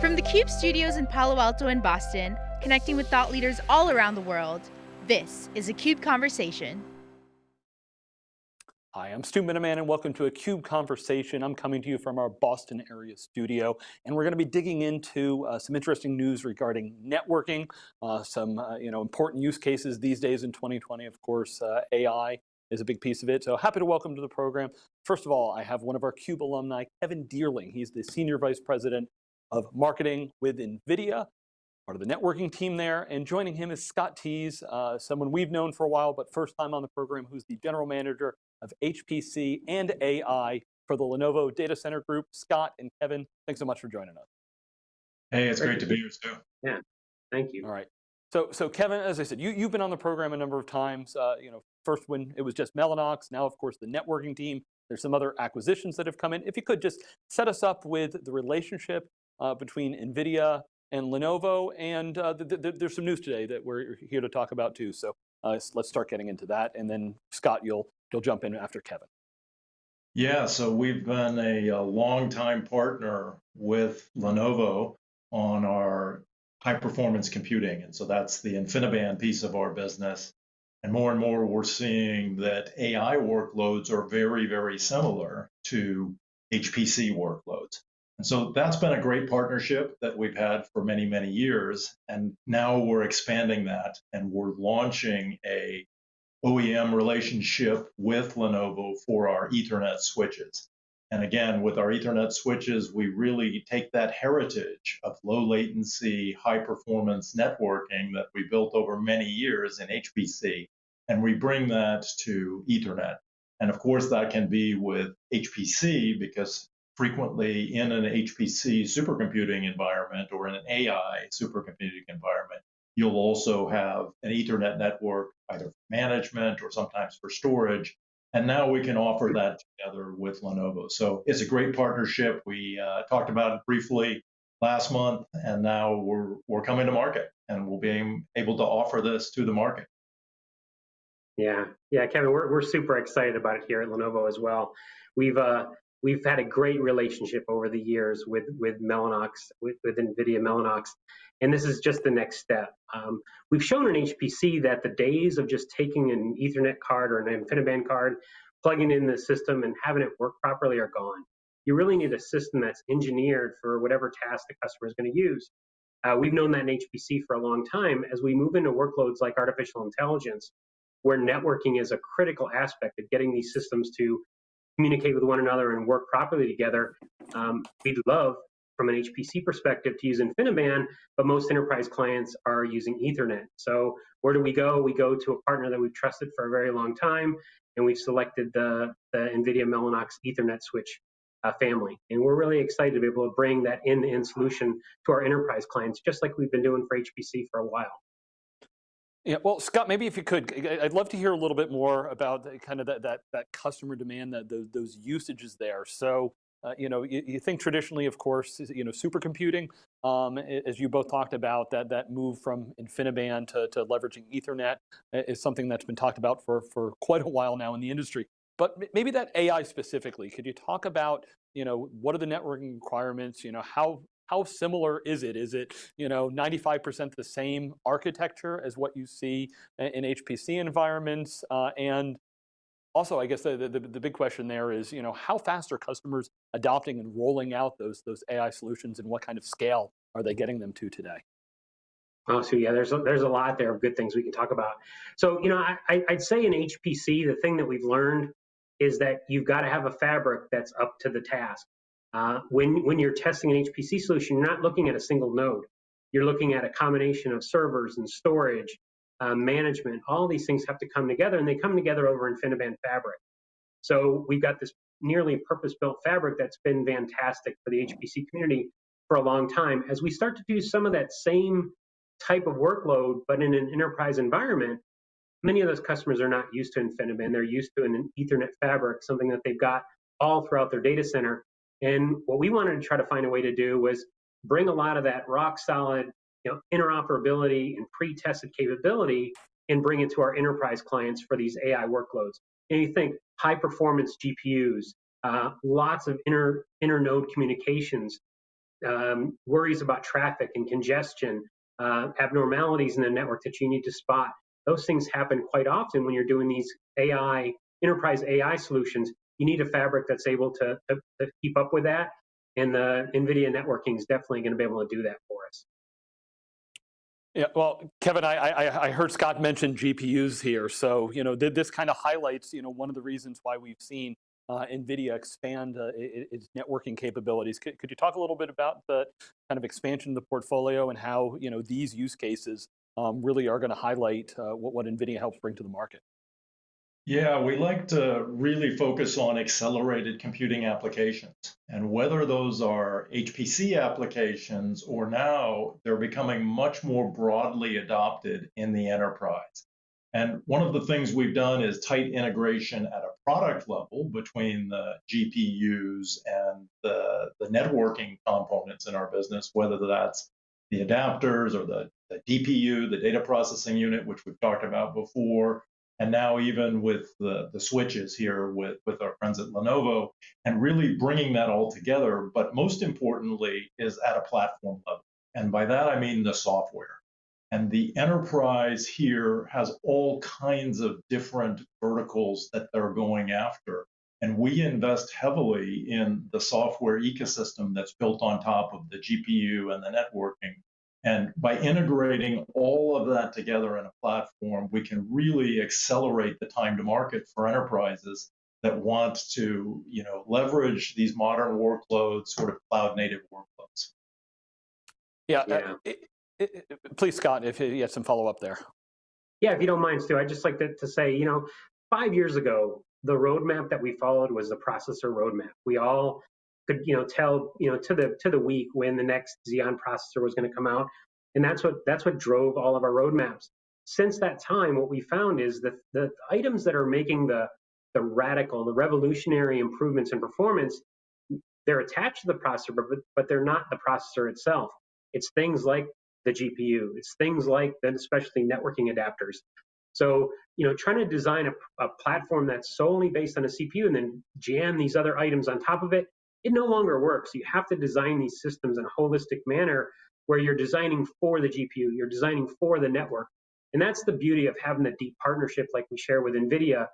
From the CUBE studios in Palo Alto and Boston, connecting with thought leaders all around the world, this is a CUBE Conversation. Hi, I'm Stu Miniman and welcome to a CUBE Conversation. I'm coming to you from our Boston area studio and we're going to be digging into uh, some interesting news regarding networking, uh, some uh, you know, important use cases these days in 2020, of course, uh, AI is a big piece of it. So happy to welcome to the program. First of all, I have one of our CUBE alumni, Kevin Deierling. He's the Senior Vice President of Marketing with NVIDIA, part of the networking team there. And joining him is Scott Tease, uh, someone we've known for a while, but first time on the program, who's the General Manager of HPC and AI for the Lenovo Data Center Group. Scott and Kevin, thanks so much for joining us. Hey, it's great to be here, Stu. Yeah, thank you. All right. So, so Kevin, as I said, you, you've been on the program a number of times. Uh, you know, first when it was just Mellanox, now of course the networking team. There's some other acquisitions that have come in. If you could just set us up with the relationship between NVIDIA and Lenovo, and uh, th th there's some news today that we're here to talk about too. So uh, let's start getting into that, and then Scott, you'll you'll jump in after Kevin. Yeah, so we've been a, a long-time partner with Lenovo on our high performance computing. And so that's the InfiniBand piece of our business. And more and more, we're seeing that AI workloads are very, very similar to HPC workloads. And so that's been a great partnership that we've had for many, many years. And now we're expanding that and we're launching a OEM relationship with Lenovo for our Ethernet switches. And again, with our Ethernet switches, we really take that heritage of low latency, high performance networking that we built over many years in HPC, and we bring that to Ethernet. And of course, that can be with HPC because frequently in an HPC supercomputing environment or in an AI supercomputing environment, you'll also have an Ethernet network, either for management or sometimes for storage, and now we can offer that together with Lenovo. So it's a great partnership. We uh, talked about it briefly last month, and now we're we're coming to market, and we'll be able to offer this to the market. Yeah, yeah, Kevin, we're we're super excited about it here at Lenovo as well. We've uh, we've had a great relationship over the years with with Mellanox, with, with NVIDIA Mellanox, and this is just the next step. Um, we've shown in HPC that the days of just taking an Ethernet card or an InfiniBand card, plugging in the system and having it work properly are gone. You really need a system that's engineered for whatever task the customer is going to use. Uh, we've known that in HPC for a long time. As we move into workloads like artificial intelligence, where networking is a critical aspect of getting these systems to communicate with one another and work properly together. Um, we'd love, from an HPC perspective, to use InfiniBand, but most enterprise clients are using Ethernet. So where do we go? We go to a partner that we've trusted for a very long time, and we've selected the, the NVIDIA Mellanox Ethernet switch uh, family. And we're really excited to be able to bring that end-to-end -end solution to our enterprise clients, just like we've been doing for HPC for a while. Yeah, well, Scott, maybe if you could, I'd love to hear a little bit more about kind of that, that, that customer demand, that those, those usages there. So, uh, you know, you, you, think traditionally, of course, you know, supercomputing, um, as you both talked about, that, that move from InfiniBand to, to leveraging Ethernet is something that's been talked about for, for quite a while now in the industry. But maybe that AI specifically, could you talk about, you know, what are the networking requirements, you know, how how similar is it? Is it, you know, 95% the same architecture as what you see in HPC environments? Uh, and also, I guess the, the, the, big question there is, you know, how fast are customers adopting and rolling out those, those AI solutions and what kind of scale are they getting them to today? Oh, so yeah, there's a, there's a lot there of good things we can talk about. So, you know, I, I'd say in HPC, the thing that we've learned is that you've got to have a fabric that's up to the task. Uh, when, when you're testing an HPC solution, you're not looking at a single node. You're looking at a combination of servers and storage, uh, management. All these things have to come together, and they come together over InfiniBand Fabric. So we've got this nearly purpose-built fabric that's been fantastic for the HPC community for a long time. As we start to do some of that same type of workload, but in an enterprise environment, many of those customers are not used to InfiniBand. They're used to an Ethernet fabric, something that they've got all throughout their data center. And what we wanted to try to find a way to do was bring a lot of that rock solid you know, interoperability and pre-tested capability and bring it to our enterprise clients for these AI workloads. And you think high performance GPUs, uh, lots of inter, inter node communications, um, worries about traffic and congestion, uh, abnormalities in the network that you need to spot. Those things happen quite often when you're doing these AI, enterprise AI solutions. You need a fabric that's able to, to, to keep up with that. And the NVIDIA networking is definitely going to be able to do that for us. Yeah, well, Kevin, I, I, I, heard Scott mention GPUs here. So, you know, this kind of highlights, you know, one of the reasons why we've seen uh, NVIDIA expand uh, its networking capabilities. Could, could, you talk a little bit about the kind of expansion of the portfolio and how, you know, these use cases um, really are going to highlight uh, what, what NVIDIA helps bring to the market? Yeah, we like to really focus on accelerated computing applications. And whether those are HPC applications or now they're becoming much more broadly adopted in the enterprise. And one of the things we've done is tight integration at a product level between the GPUs and the, the networking components in our business, whether that's the adapters or the, the DPU, the data processing unit, which we've talked about before, and now even with the, the switches here with, with our friends at Lenovo, and really bringing that all together. But most importantly, is at a platform level. And by that, I mean the software. And the enterprise here has all kinds of different verticals that they're going after. And we invest heavily in the software ecosystem that's built on top of the GPU and the networking and by integrating all of that together in a platform, we can really accelerate the time to market for enterprises that want to, you know, leverage these modern workloads, sort of cloud native workloads. Yeah, uh, yeah. Uh, it, it, it, please, Scott, if you have some follow up there. Yeah, if you don't mind, Stu, I'd just like to, to say, you know, five years ago, the roadmap that we followed was the processor roadmap. We all could you know tell you know to the to the week when the next Xeon processor was going to come out, and that's what that's what drove all of our roadmaps. Since that time, what we found is that the items that are making the the radical, the revolutionary improvements in performance, they're attached to the processor, but but they're not the processor itself. It's things like the GPU. It's things like then especially networking adapters. So, you know, trying to design a, a, platform that's solely based on a CPU and then jam these other items on top of it, it no longer works. You have to design these systems in a holistic manner where you're designing for the GPU, you're designing for the network. And that's the beauty of having the deep partnership like we share with NVIDIA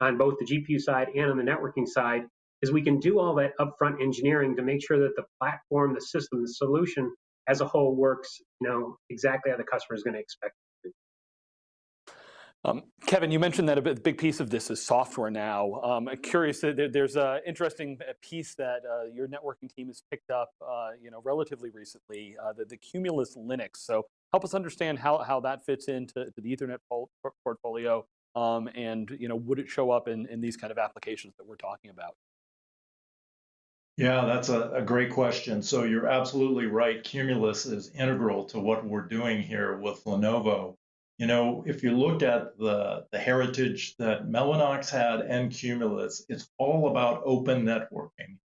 on both the GPU side and on the networking side, is we can do all that upfront engineering to make sure that the platform, the system, the solution as a whole works, you know, exactly how the customer is going to expect. Um, Kevin, you mentioned that a big piece of this is software now. Um, curious, there's an interesting uh, piece that uh, your networking team has picked up, uh, you know, relatively recently, uh, the, the, Cumulus Linux. So help us understand how, how that fits into the Ethernet portfolio, um, and you know, would it show up in, in these kind of applications that we're talking about? Yeah, that's a, a great question. So you're absolutely right. Cumulus is integral to what we're doing here with Lenovo. You know, if you look at the, the heritage that Mellanox had and Cumulus, it's all about open networking.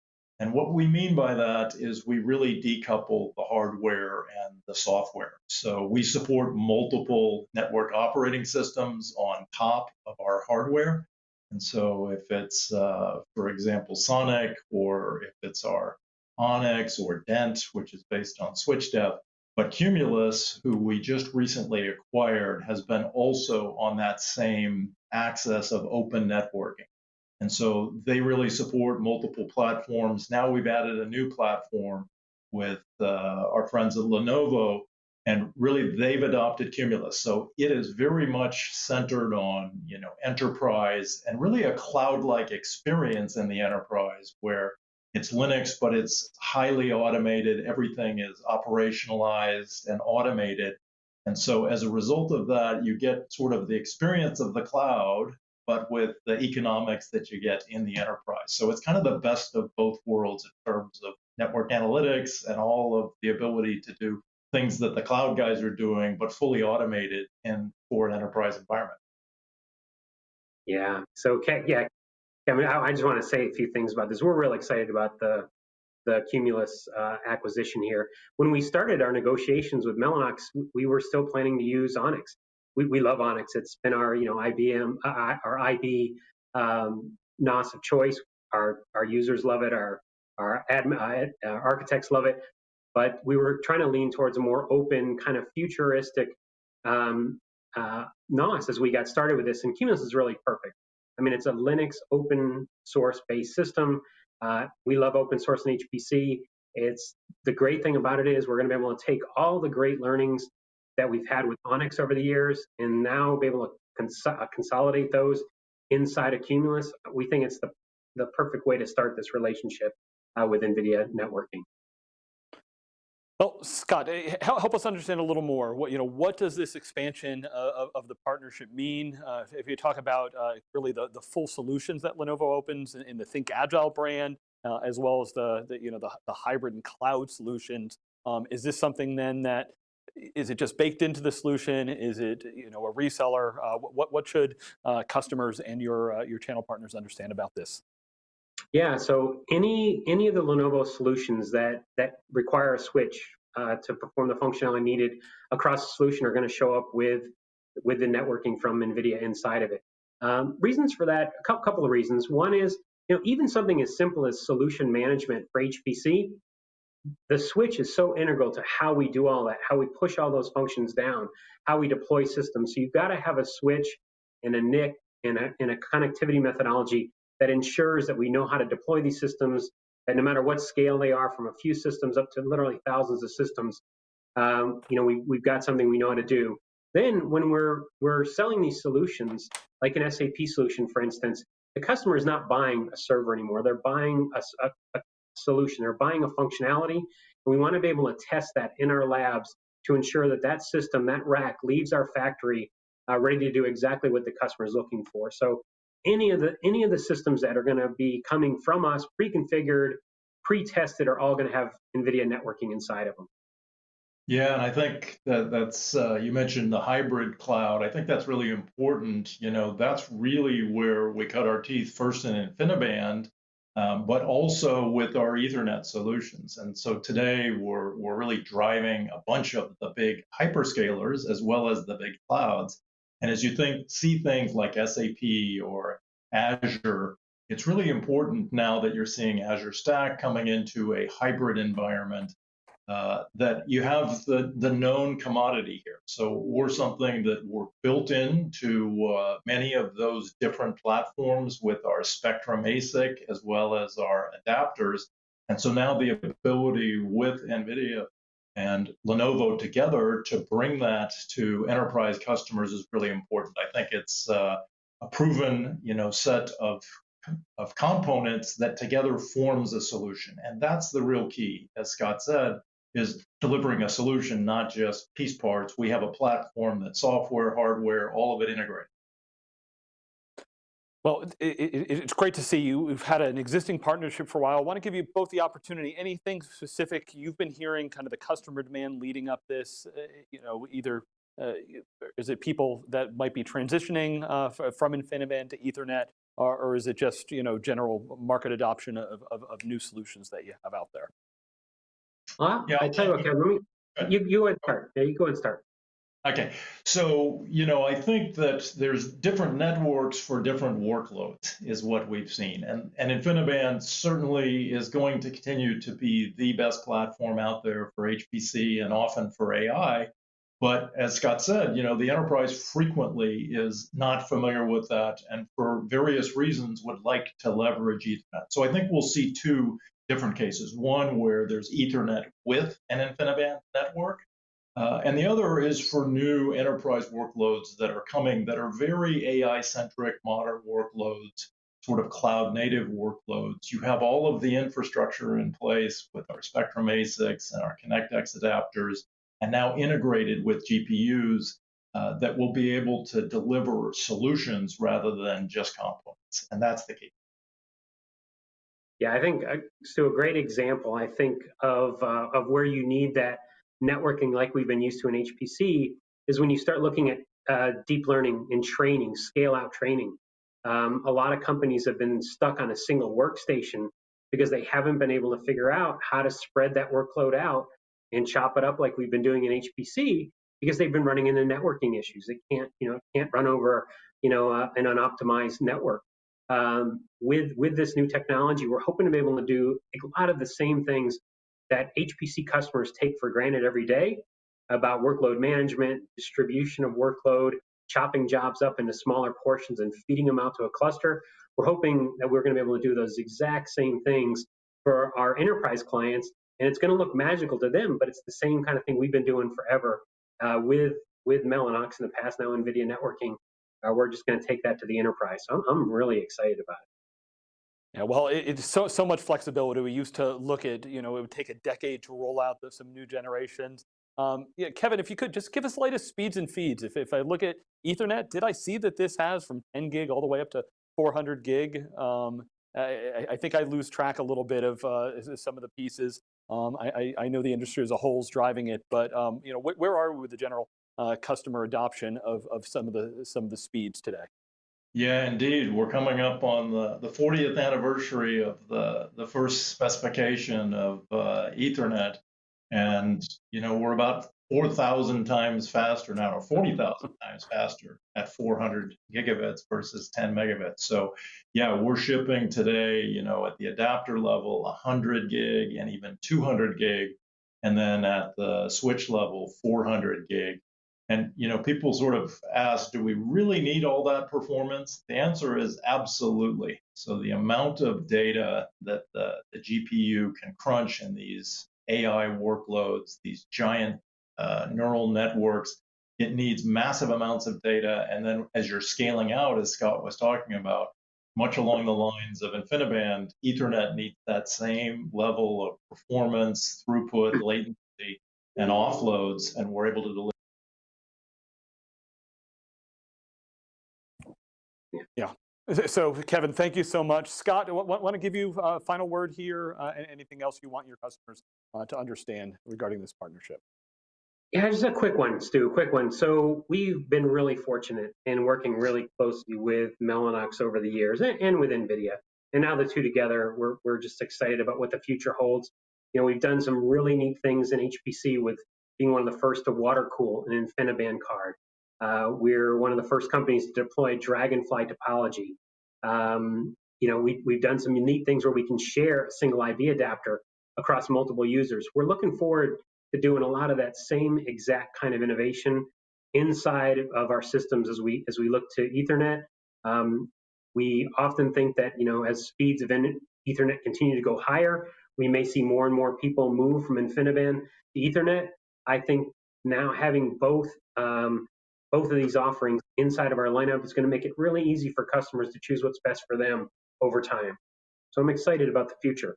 And what we mean by that is we really decouple the hardware and the software. So we support multiple network operating systems on top of our hardware. And so if it's, uh, for example, Sonic, or if it's our Onyx or Dent, which is based on SwitchDev, but Cumulus, who we just recently acquired, has been also on that same axis of open networking. And so they really support multiple platforms. Now we've added a new platform with uh, our friends at Lenovo, and really they've adopted Cumulus. So it is very much centered on, you know, enterprise and really a cloud-like experience in the enterprise where it's Linux, but it's highly automated. Everything is operationalized and automated. And so as a result of that, you get sort of the experience of the cloud, but with the economics that you get in the enterprise. So it's kind of the best of both worlds in terms of network analytics and all of the ability to do things that the cloud guys are doing, but fully automated in for an enterprise environment. Yeah. So can, yeah, I mean, I, I just want to say a few things about this. We're really excited about the the Cumulus uh, acquisition here. When we started our negotiations with Mellanox, we were still planning to use Onyx. We, we love Onyx. It's been our you know IBM uh, our IB um, NOS of choice. Our our users love it. Our our admin, uh, architects love it. but we were trying to lean towards a more open, kind of futuristic um, uh, NOS as we got started with this. And Cumulus is really perfect. I mean, it's a Linux open source based system. Uh, we love open source and HPC. It's the great thing about it is we're going to be able to take all the great learnings that we've had with Onyx over the years and now be able to cons- uh, consolidate those inside of Cumulus. We think it's the, the perfect way to start this relationship uh, with NVIDIA networking. Well, Scott, eh, help, us understand a little more. What you know, what does this expansion uh, of, of the partnership mean? Uh, if, if, you talk about uh, really the, the full solutions that Lenovo opens in, in the Think Agile brand, uh, as well as the, the you know the, the hybrid and cloud solutions, um, is this something then that is it just baked into the solution? Is it you know a reseller? Uh, what what should uh, customers and your your channel partners understand about this? Yeah, so any any of the Lenovo solutions that that require a switch uh, to perform the functionality needed across the solution are going to show up with with the networking from NVIDIA inside of it. Um, reasons for that, a couple of reasons. One is, you know, even something as simple as solution management for HPC, the switch is so integral to how we do all that, how we push all those functions down, how we deploy systems. So you've got to have a switch and a NIC and a, and a connectivity methodology that ensures that we know how to deploy these systems, that no matter what scale they are, from a few systems up to literally thousands of systems, um, you know, we, we've got something we know how to do. Then when we're we're selling these solutions, like an SAP solution, for instance, the customer is not buying a server anymore. They're buying a, a, a solution. They're buying a functionality, and we want to be able to test that in our labs to ensure that that system, that rack, leaves our factory uh, ready to do exactly what the customer is looking for. So any of the any of the systems that are going to be coming from us pre-configured pre-tested are all going to have nvidia networking inside of them. Yeah and i think that that's uh, you mentioned the hybrid cloud. I think that's really important you know that's really where we cut our teeth first in infiniband um, but also with our ethernet solutions. And so today we're, we're really driving a bunch of the big hyperscalers as well as the big clouds and as you think, see things like SAP or Azure, it's really important now that you're seeing Azure Stack coming into a hybrid environment uh, that you have the, the known commodity here. So we're something that we're built into uh, many of those different platforms with our Spectrum ASIC as well as our adapters. And so now the ability with NVIDIA and Lenovo together to bring that to enterprise customers is really important. I think it's uh, a proven, you know, set of of components that together forms a solution, and that's the real key. As Scott said, is delivering a solution, not just piece parts. We have a platform that software, hardware, all of it integrated. Well, it, it, it's great to see you. We've had an existing partnership for a while. I want to give you both the opportunity. Anything specific you've been hearing, kind of the customer demand leading up this, uh, you know, either uh, is it people that might be transitioning uh, from InfiniBand to Ethernet, or, or, is it just, you know, general market adoption of, of, of new solutions that you have out there? Well, yeah, I tell you what, Kevin, let me, you, you go and start. Yeah, you go and start. Okay, so you know, I think that there's different networks for different workloads is what we've seen, and and InfiniBand certainly is going to continue to be the best platform out there for HPC and often for AI. But as Scott said, you know, the enterprise frequently is not familiar with that, and for various reasons would like to leverage Ethernet. So I think we'll see two different cases: one where there's Ethernet with an InfiniBand network uh, and the other is for new enterprise workloads that are coming that are very AI centric modern workloads, sort of cloud native workloads. You have all of the infrastructure in place with our Spectrum ASICs and our ConnectX adapters, and now integrated with GPUs uh, that will be able to deliver solutions rather than just components. And that's the key. Yeah, I think uh, so. A great example, I think, of uh, of where you need that networking like we've been used to in HPC is when you start looking at uh, deep learning and training, scale out training. Um, a lot of companies have been stuck on a single workstation because they haven't been able to figure out how to spread that workload out and chop it up like we've been doing in HPC because they've been running into networking issues. They can't, you know, can't run over, you know, uh, an unoptimized network. Um, with with this new technology, we're hoping to be able to do a lot of the same things that HPC customers take for granted every day about workload management, distribution of workload, chopping jobs up into smaller portions and feeding them out to a cluster. We're hoping that we're going to be able to do those exact same things for our enterprise clients, and it's going to look magical to them, but it's the same kind of thing we've been doing forever uh, with with Mellanox in the past. Now NVIDIA networking, uh, we're just going to take that to the enterprise. So I'm, I'm really excited about it. Yeah, well, it, it's so so much flexibility. We used to look at, you know, it would take a decade to roll out the, some new generations. Um, yeah, Kevin, if you could just give us the latest speeds and feeds. If, if I look at Ethernet, did I see that this has from 10 gig all the way up to 400 gig? Um, I, I, think I lose track a little bit of uh, some of the pieces. Um, I, I, know the industry as a whole is driving it, but um, you know, wh where are we with the general uh, customer adoption of, of some of the some of the speeds today? Yeah, indeed. We're coming up on the, the 40th anniversary of the, the first specification of uh, Ethernet. And, you know, we're about 4,000 times faster now, or 40,000 times faster at 400 gigabits versus 10 megabits. So, yeah, we're shipping today, you know, at the adapter level, 100 gig and even 200 gig. And then at the switch level, 400 gig. And you know, people sort of ask, do we really need all that performance? The answer is absolutely. So the amount of data that the, the GPU can crunch in these AI workloads, these giant uh, neural networks, it needs massive amounts of data. And then as you're scaling out, as Scott was talking about, much along the lines of InfiniBand, Ethernet needs that same level of performance, throughput, latency, and offloads, and we're able to deliver. Yeah. So, Kevin, thank you so much. Scott, I want to give you a final word here. Uh, anything else you want your customers uh, to understand regarding this partnership? Yeah, just a quick one, Stu, quick one. So we've been really fortunate in working really closely with Mellanox over the years and, and with NVIDIA. And now the two together, we're, we're just excited about what the future holds. You know, we've done some really neat things in HPC with being one of the first to water cool an InfiniBand card. Uh, we're one of the first companies to deploy Dragonfly topology. Um, you know, we, we've done some neat things where we can share a single IB adapter across multiple users. We're looking forward to doing a lot of that same exact kind of innovation inside of our systems as we as we look to Ethernet. Um, we often think that you know as speeds of Ethernet continue to go higher, we may see more and more people move from InfiniBand to Ethernet. I think now having both um, both of these offerings inside of our lineup is going to make it really easy for customers to choose what's best for them over time. So I'm excited about the future.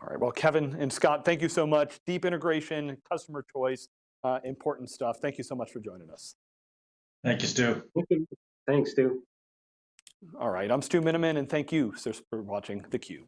All right, well, Kevin and Scott, thank you so much. Deep integration, customer choice, uh, important stuff. Thank you so much for joining us. Thank you, Stu. Thanks, Stu. All right, I'm Stu Miniman, and thank you for watching theCUBE.